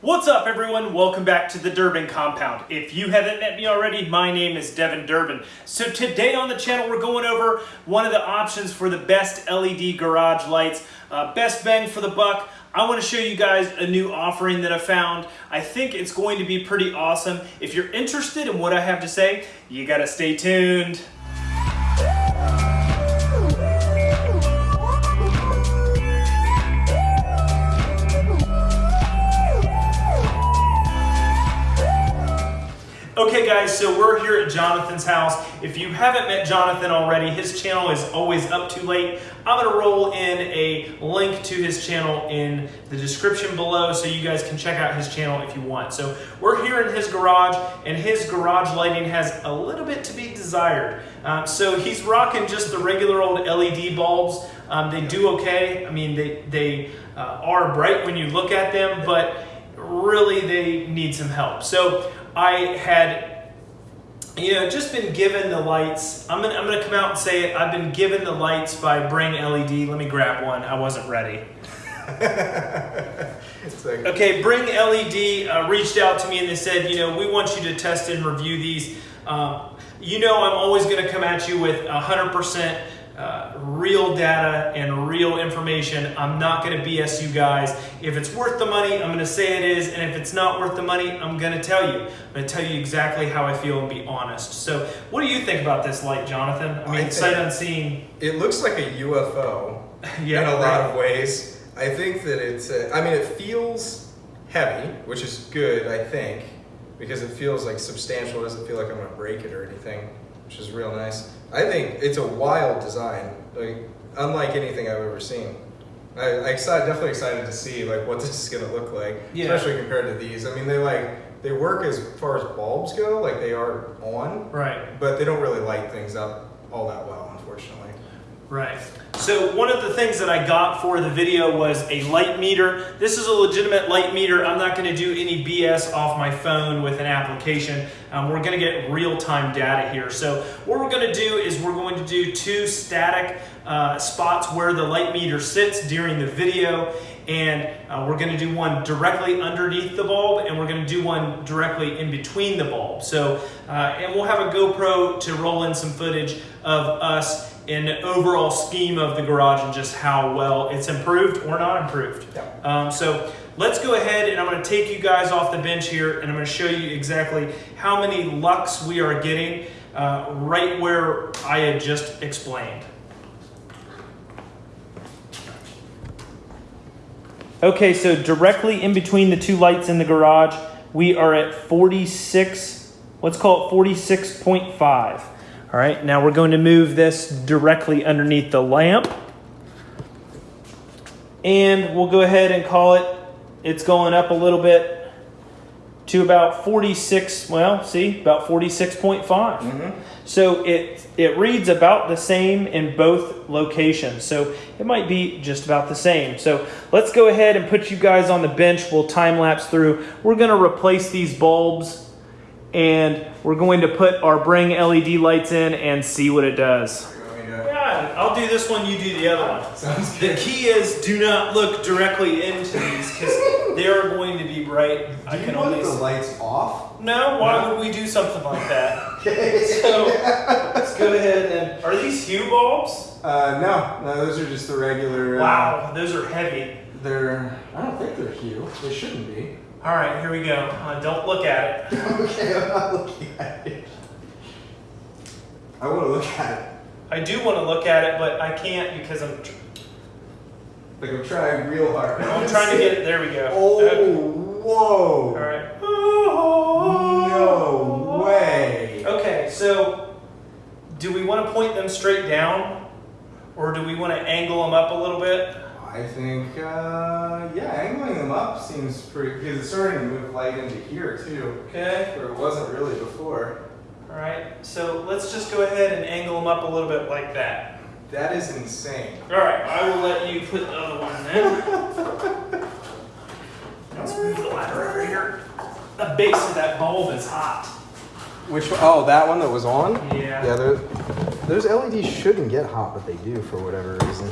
What's up everyone? Welcome back to the Durbin Compound. If you haven't met me already, my name is Devin Durbin. So today on the channel we're going over one of the options for the best LED garage lights, uh, best bang for the buck. I want to show you guys a new offering that I found. I think it's going to be pretty awesome. If you're interested in what I have to say, you gotta stay tuned. Okay guys, so we're here at Jonathan's house. If you haven't met Jonathan already, his channel is always up too late. I'm gonna roll in a link to his channel in the description below so you guys can check out his channel if you want. So we're here in his garage and his garage lighting has a little bit to be desired. Um, so he's rocking just the regular old LED bulbs. Um, they do okay. I mean, they, they uh, are bright when you look at them, but really they need some help. So I had, you know, just been given the lights. I'm gonna, I'm gonna come out and say it. I've been given the lights by Bring LED. Let me grab one. I wasn't ready. like, okay, Bring LED uh, reached out to me and they said, you know, we want you to test and review these. Uh, you know, I'm always going to come at you with 100% uh, real data and real information. I'm not going to BS you guys. If it's worth the money, I'm going to say it is. And if it's not worth the money, I'm going to tell you. I'm going to tell you exactly how I feel and be honest. So what do you think about this light, Jonathan? I mean, I sight unseen. It looks like a UFO yeah, in a right. lot of ways. I think that it's, uh, I mean, it feels heavy, which is good, I think, because it feels like substantial. It doesn't feel like I'm going to break it or anything, which is real nice. I think it's a wild design, like unlike anything I've ever seen. I, I excited, definitely excited to see like what this is gonna look like, yeah. especially compared to these. I mean, they like they work as far as bulbs go, like they are on, right? But they don't really light things up all that well, unfortunately. Right. So one of the things that I got for the video was a light meter. This is a legitimate light meter. I'm not going to do any BS off my phone with an application. Um, we're going to get real-time data here. So what we're going to do is we're going to do two static uh, spots where the light meter sits during the video and uh, we're going to do one directly underneath the bulb and we're going to do one directly in between the bulb. So, uh, and we'll have a GoPro to roll in some footage of us in the overall scheme of the garage and just how well it's improved or not improved. Yeah. Um, so let's go ahead and I'm going to take you guys off the bench here and I'm going to show you exactly how many lux we are getting uh, right where I had just explained. Okay, so directly in between the two lights in the garage, we are at 46, let's call it 46.5. All right, now we're going to move this directly underneath the lamp. And we'll go ahead and call it, it's going up a little bit to about 46, well, see, about 46.5. Mm -hmm. So it, it reads about the same in both locations. So it might be just about the same. So let's go ahead and put you guys on the bench. We'll time lapse through. We're going to replace these bulbs and we're going to put our Bring LED lights in and see what it does. Yeah, I'll do this one, you do the other one. Sounds good. The key is do not look directly into these because they are going to be bright. Do I can you want the lights off? No, why no. would we do something like that? okay. So let's go ahead and, are these Hue bulbs? Uh, no, no, those are just the regular. Uh, wow, those are heavy. They're, I don't think they're Hue. They shouldn't be. All right, here we go. Uh, don't look at it. okay, I'm not looking at it. I want to look at it. I do want to look at it, but I can't because I'm. like I'm trying real hard. I'm trying to get it. There we go. Oh, okay. whoa! All right. No way. Okay, so do we want to point them straight down, or do we want to angle them up a little bit? I think, uh, yeah, angling them up seems pretty, because it's starting to move light into here too. Okay. Where it wasn't really before. All right, so let's just go ahead and angle them up a little bit like that. That is insane. All right, I will let you put the other one in. let's move the ladder over here. The base of that bulb is hot. Which one? Oh, that one that was on? Yeah. Yeah, those LEDs shouldn't get hot, but they do for whatever reason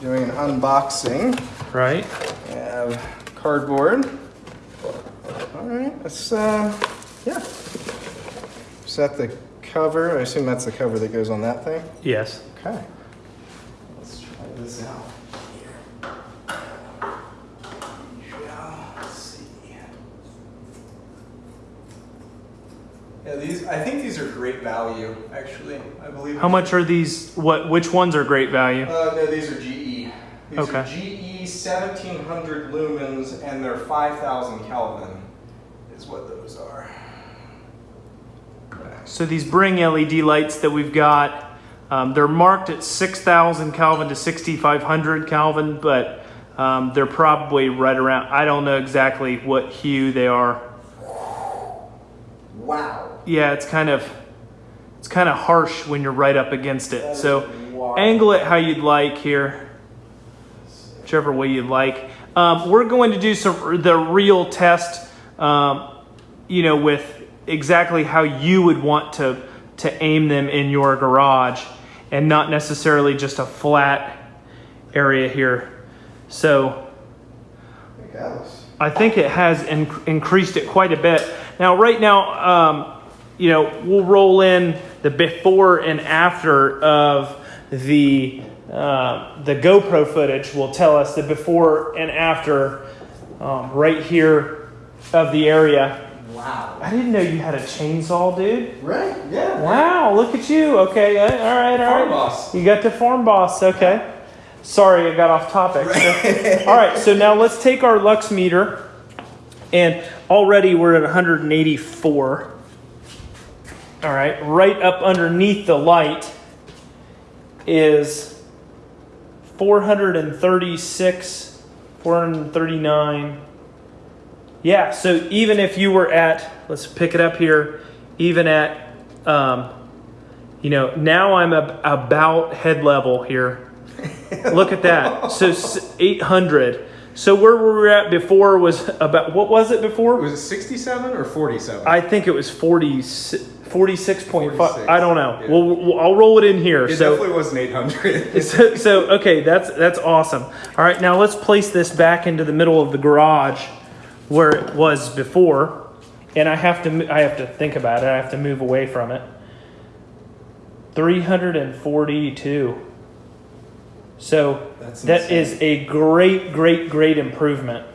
doing an unboxing. Right. We have cardboard. All right, let's, uh, yeah. Set the cover. I assume that's the cover that goes on that thing. Yes. Okay. Let's try this out here. Shall see. Yeah, these. I think these are great value. Actually, I believe. How much are these? What? Which ones are great value? Uh, no, these are GE. These Okay. are GE 1700 lumens, and they're 5000 Kelvin. Is what those are. So these Bring LED lights that we've got, um, they're marked at 6,000 Kelvin to 6,500 Kelvin, but um, they're probably right around. I don't know exactly what hue they are. Wow. Yeah, it's kind of it's kind of harsh when you're right up against it. That So angle it how you'd like here, whichever way you'd like. Um, we're going to do some the real test, um, you know, with exactly how you would want to to aim them in your garage, and not necessarily just a flat area here. So. I think it has in- increased it quite a bit. Now, right now, um, you know, we'll roll in the before and after of the uh, the GoPro footage. Will tell us the before and after um, right here of the area. Wow. I didn't know you had a chainsaw, dude. Right? Yeah. Wow, look at you. Okay, uh, all right, all right. Farm boss. You got the farm boss. Okay. Sorry, I got off topic. So- all right, so now let's take our lux meter, and already we're at 184. All right, right up underneath the light is 436, 439. Yeah, so even if you were at, let's pick it up here, even at, um, you know, now I'm ab- about head level here. Look at that. So 800. So where we were at before was about, what was it before? Was it 67 or 47? I think it was 40, 46.5. 46, I don't know. yeah. We'll, we'll, I'll roll it in here. it so, definitely wasn't 800. so, so, okay, that's, that's awesome. All right, now let's place this back into the middle of the garage where it was before. And I have to, I have to think about it. I have to move away from it. 342. So That's that is a great, great, great improvement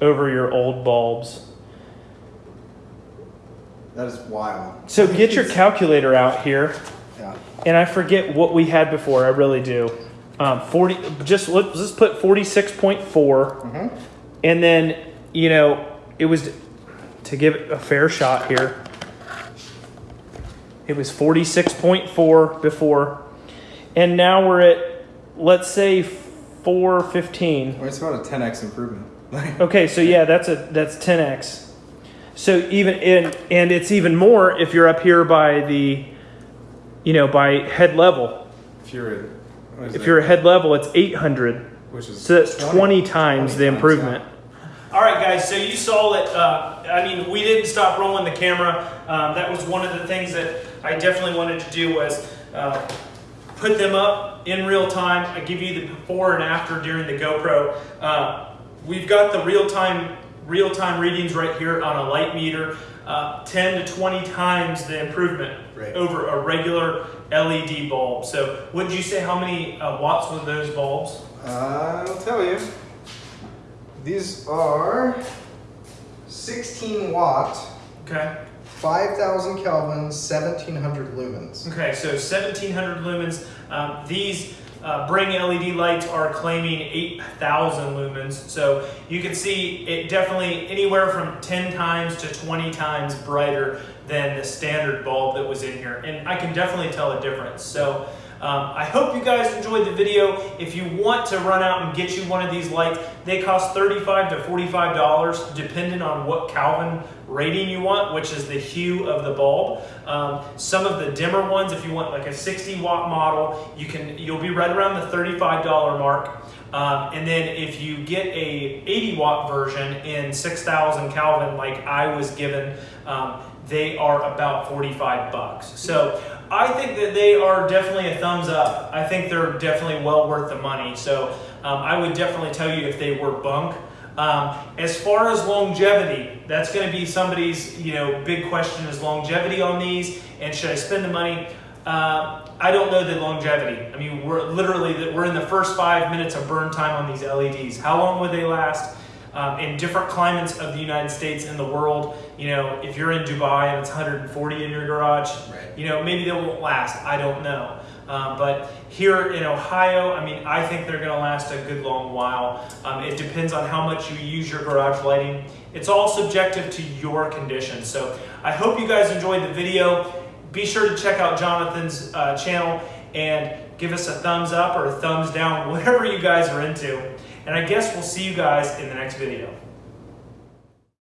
over your old bulbs. That is wild. So get your calculator out here, Yeah. and I forget what we had before. I really do. Um, Forty. Just let's just put forty six point four. Mm-hmm. and then you know it was to give it a fair shot here. It was forty-six point four before, and now we're at let's say four fifteen. Well, it's about a 10x improvement. Okay, so yeah, that's a that's 10x. So even in and it's even more if you're up here by the you know, by head level. if you're at, If it? you're at head level, it's 800. which is So that's 20 times the 20 improvement. All right, guys. So you saw that. Uh, I mean, we didn't stop rolling the camera. Um, that was one of the things that I definitely wanted to do was uh, put them up in real time. I give you the before and after during the GoPro. Uh, we've got the real time real time readings right here on a light meter. Uh, 10 to 20 times the improvement Right. over a regular LED bulb. So, would you say how many uh, watts were those bulbs? Uh, I'll tell you. These are 16 watt, Okay. 5,000 Kelvin, 1700 lumens. Okay, so 1700 lumens. Um, these uh, Bring LED lights are claiming 8,000 lumens. So you can see it definitely anywhere from 10 times to 20 times brighter than the standard bulb that was in here. And I can definitely tell a difference. So um, I hope you guys enjoyed the video. If you want to run out and get you one of these lights, they cost 35 to $45 depending on what Kelvin rating you want, which is the hue of the bulb. Um, some of the dimmer ones, if you want like a 60 watt model, you can you'll be right around the $35 mark. Um, and then if you get a 80 watt version in 6,000 Kelvin, like I was given, um, they are about 45 bucks. So I think that they are definitely a thumbs up. I think they're definitely well worth the money. So um, I would definitely tell you if they were bunk, Um, as far as longevity, that's going to be somebody's you know big question is longevity on these, and should I spend the money? Uh, I don't know the longevity. I mean, we're literally we're in the first five minutes of burn time on these LEDs. How long would they last? Um, in different climates of the United States and the world, you know, if you're in Dubai and it's 140 in your garage, Right. you know, maybe they won't last. I don't know. Um, but here in Ohio, I mean, I think they're going to last a good long while. Um, it depends on how much you use your garage lighting. It's all subjective to your conditions. So I hope you guys enjoyed the video. Be sure to check out Jonathan's uh, channel and give us a thumbs up or a thumbs down, whatever you guys are into. And I guess we'll see you guys in the next video.